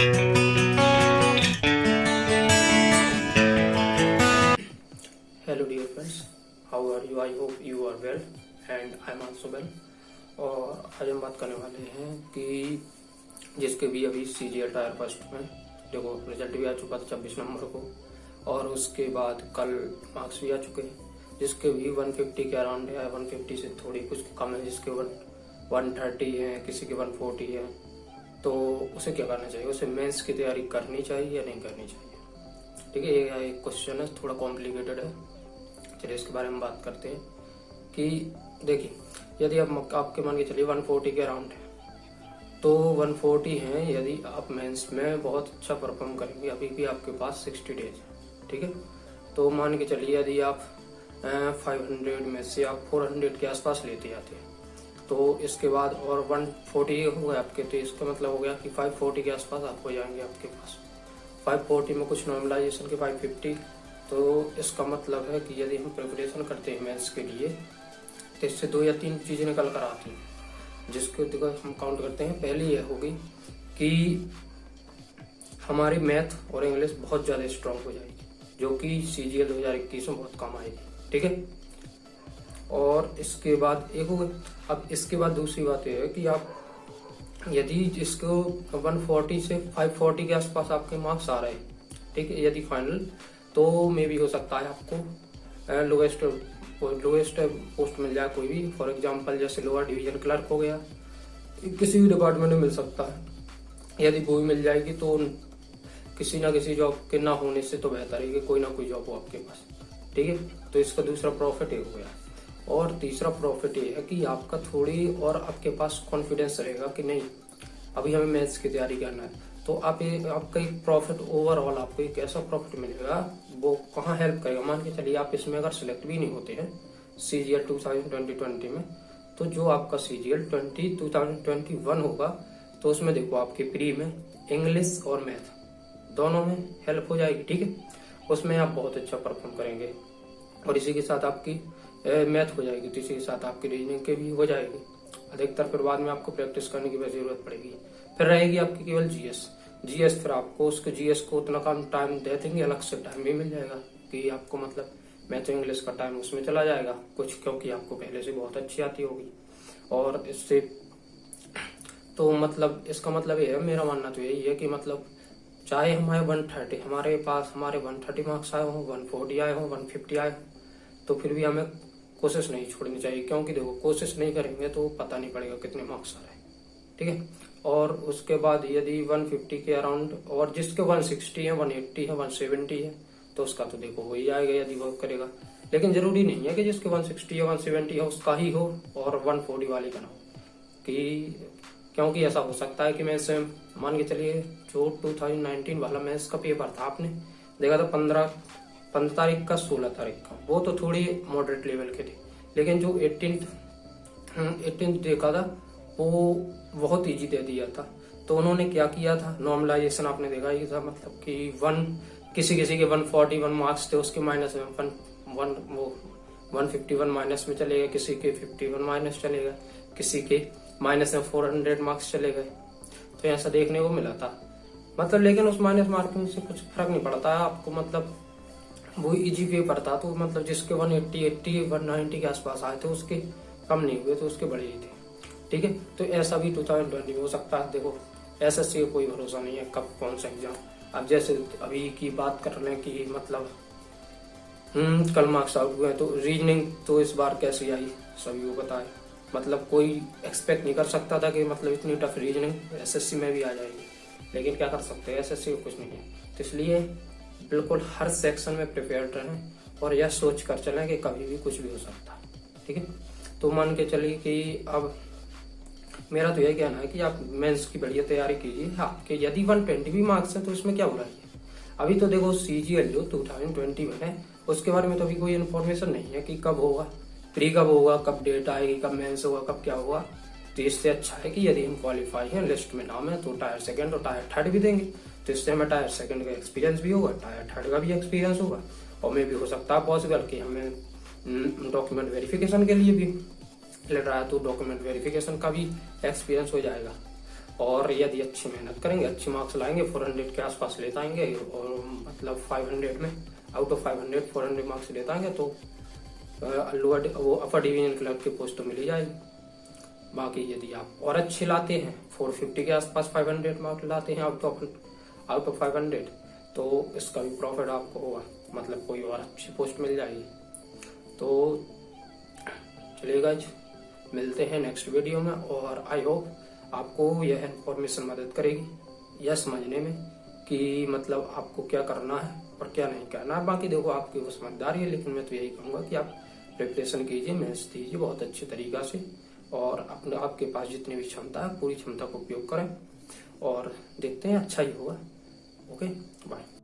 Hello dear friends how are you I hope you are well and I am also well और आज हम बात करने वाले हैं कि जिसके भी अभी C G L tier first में, देखो रिज़ल्ट भी आ चुका था छब्बीस नंबर को, और उसके बाद कल मार्क्स भी आ चुके हैं, जिसके भी 150 के अराउंड है 150 से थोड़ी कुछ कम है, जिसके वन वन थर्टी है, किसी के 140 है। तो उसे क्या करना चाहिए? उसे मेंस की तैयारी करनी चाहिए या नहीं करनी चाहिए? ठीक है, ये एक क्वेश्चन है, थोड़ा कॉम्प्लिकेटेड है। चलिए इसके बारे में बात करते हैं कि देखिए, यदि आप आपके मान के चलिए 140 के अराउंड है तो 140 है यदि आप मेंस में बहुत अच्छा परफॉर्म करेंगे। अभी भी आपके पास 60 डेज़ है, ठीक है? तो मान के चलिए यदि आप फाइव हंड्रेड में से आप फोर हंड्रेड के आसपास लेते आते हैं तो इसके बाद और वन फोर्टी हो गया आपके तो इसका मतलब हो गया कि फाइव फोर्टी के आसपास आप हो जाएँगे आपके पास। फाइव फोर्टी में कुछ नॉर्मलाइजेशन के फाइव फिफ्टी तो इसका मतलब है कि यदि हम प्रिपरेशन करते हैं मैथ्स के लिए तो इससे दो या तीन चीज़ें निकल कर आती हैं, जिसको देखो हम काउंट करते हैं। पहली यह होगी कि हमारी मैथ और इंग्लिश बहुत ज़्यादा स्ट्रांग हो जाएगी, जो कि सी जी दो हज़ार इक्कीस में बहुत कम आएगी, ठीक है? और इसके बाद एक हो गया अब इसके बाद दूसरी बात यह है कि आप यदि इसको 140 से 540 के आसपास आपके मार्क्स आ रहे हैं, ठीक है, यदि फाइनल तो मे भी हो सकता है आपको लोएस्ट लोएस्ट पोस्ट मिल जाए कोई भी। फॉर एग्जांपल जैसे लोअर डिवीज़न क्लर्क हो गया, किसी भी डिपार्टमेंट में मिल सकता है। यदि वो भी मिल जाएगी तो किसी ना किसी जॉब के ना होने से तो बेहतर है कि कोई ना कोई जॉब हो आपके पास, ठीक है। तो इसका दूसरा प्रॉफिट ये हो गया। और तीसरा प्रॉफिट ये है कि आपका थोड़ी और आपके पास कॉन्फिडेंस रहेगा कि नहीं, अभी हमें मैथ्स की तैयारी करना है। तो आप ये, आपका एक प्रॉफिट ओवरऑल आपको एक ऐसा प्रॉफिट मिलेगा, वो कहाँ हेल्प करेगा? मान के चलिए आप इसमें अगर सिलेक्ट भी नहीं होते हैं C G L two thousand twenty twenty में तो जो आपका C G L twenty two thousand twenty one होगा तो उसमें देखो आपके प्री में इंग्लिश और मैथ दोनों में हेल्प हो जाएगी, ठीक है? उसमें आप बहुत अच्छा परफॉर्म करेंगे। और इसी के साथ आपकी मैथ हो जाएगी तो इसी के साथ आपकी रीजनिंग के भी हो जाएगी। अधिकतर फिर बाद में आपको प्रैक्टिस करने की ज़रूरत पड़ेगी। फिर रहेगी आपकी केवल जीएस जीएस फिर आपको उसके जीएस को उतना कम टाइम दे देंगे, अलग से टाइम भी मिल जाएगा, कि आपको मतलब मैथ इंग्लिश का टाइम उसमें चला जाएगा, कुछ क्योंकि आपको पहले से बहुत अच्छी आती होगी। और इससे तो मतलब इसका मतलब ये है, मेरा मानना तो यही है कि मतलब चाहे हमारे वन थर्टी हमारे पास, हमारे वन थर्टी मार्क्स आए हों वन फोर्टी आए हों वन फिफ्टी आए हों तो फिर भी हमें कोशिश नहीं छोड़नी चाहिए, क्योंकि देखो, कोशिश नहीं करेंगे तो पता नहीं पड़ेगा कितने मार्क्स आ रहे हैं, ठीक है? और उसके बाद यदि 150 के अराउंड और जिसके 160 है 180 है 170 है तो उसका तो देखो हो ही जाएगा यदि वो करेगा। लेकिन ज़रूरी नहीं है कि जिसके 160 या 170 है, उसका ही हो, और 140 वाले का ना हो। कि क्योंकि ऐसा हो सकता है कि मैं इसे मान के चलिए, जो 2019 वाला मैथ्स का पेपर था आपने, देखा था, पंद्रह पंद्रह तारीख का, सोलह तारीख का। वो तो थोड़ी मॉडरेट लेवल के थे। लेकिन जो एटीन एटीन देखा था, वो बहुत ईजी दे दिया था। तो उन्होंने क्या किया था? नॉर्मलाइजेशन आपने देखा ही था मतलब कि वन किसी किसी के वन फोर्टी वन मार्क्स थे, उसके माइनस में वन वन वो वन फिफ्टी वन माइनस में चले गए, किसी के फिफ्टी वन माइनस चलेगा किसी के माइनस में फोर हंड्रेड मार्क्स चले गए। तो ऐसा देखने को मिला था। मतलब लेकिन उस माइनस मार्किंग से कुछ फ़र्क नहीं पड़ता। आपको मतलब वो इजी पेपर था तो मतलब जिसके 180 80 190 के आसपास आए थे, उसके कम नहीं हुए तो उसके बड़े ही थे। ठीक है? तो ऐसा भी टू थाउज़ेंड में हो सकता है। देखो एस एस सी का कोई भरोसा नहीं है, कब कौन सा एग्ज़ाम अब जैसे अभी की बात कर रहे हैं कि मतलब हम्म कल मार्क्स आउट हुए तो रीजनिंग तो इस बार कैसी आई, सभी को बताए मतलब कोई एक्सपेक्ट नहीं कर सकता था कि मतलब इतनी टफ रीजनिंग एसएससी में भी आ जाएगी। लेकिन क्या कर सकते हैं? एसएससी को कुछ नहीं है। तो इसलिए बिल्कुल हर सेक्शन में प्रिपेयर्ड रहें और यह सोच कर चलें कि कभी भी कुछ भी हो सकता। है ठीक है? तो मान के चलिए कि अब मेरा तो यही कहना है कि आप मेंस की बढ़िया तैयारी कीजिए। आपके यदि वन ट्वेंटी भी मार्क्स है तो इसमें क्या हो रहा है? अभी तो देखो सी जी एल जो टू थाउज़ेंड ट्वेंटी में है, उसके बारे में तो अभी कोई इन्फॉर्मेशन नहीं है कि कब होगा। प्री कब होगा, कब डेट आएगी, कब मेंस होगा, कब क्या होगा। तो इससे अच्छा है कि यदि हम क्वालिफाई हैं लिस्ट में नाम है तो टायर सेकेंड और टायर थर्ड भी देंगे। तो इससे हमें टायर सेकंड का एक्सपीरियंस भी होगा टायर थर्ड का भी एक्सपीरियंस होगा और मे भी हो सकता है पॉसिबल कि हमें डॉक्यूमेंट हम्म, वेरिफिकेशन के लिए भी लेटर आया तो डॉक्यूमेंट वेरिफिकेशन का भी एक्सपीरियंस हो जाएगा। और यदि अच्छी मेहनत करेंगे अच्छे मार्क्स लाएँगे 400 के आसपास ले आएँगे और मतलब 500 में आउट ऑफ़ 500 400 मार्क्स ले आएँगे तो अल्लू वो अपर डिवीज़न क्लर्क की पोस्ट तो मिली जाएगी। बाकी यदि आप और अच्छे लाते हैं 450 के आसपास 500 मार्क्स लाते हैं आउट ऑफ़ आउट ऑफ़ 500 तो इसका भी प्रॉफिट आपको होगा। मतलब कोई और अच्छी पोस्ट मिल जाएगी। तो चलिएगा मिलते हैं नेक्स्ट वीडियो में और आई होप आपको यह इन्फॉर्मेशन मदद करेगी। यह समझने में कि मतलब आपको क्या करना है और क्या नहीं करना है। बाकी देखो, आपकी वो समझदारी है, लेकिन मैं तो यही कहूँगा कि आप प्रिपरेशन कीजिए मेहनत दीजिए बहुत अच्छे तरीका से और अपने, आपके पास जितनी भी क्षमता है, पूरी क्षमता का उपयोग करें और देखते हैं अच्छा ही होगा। OK，拜。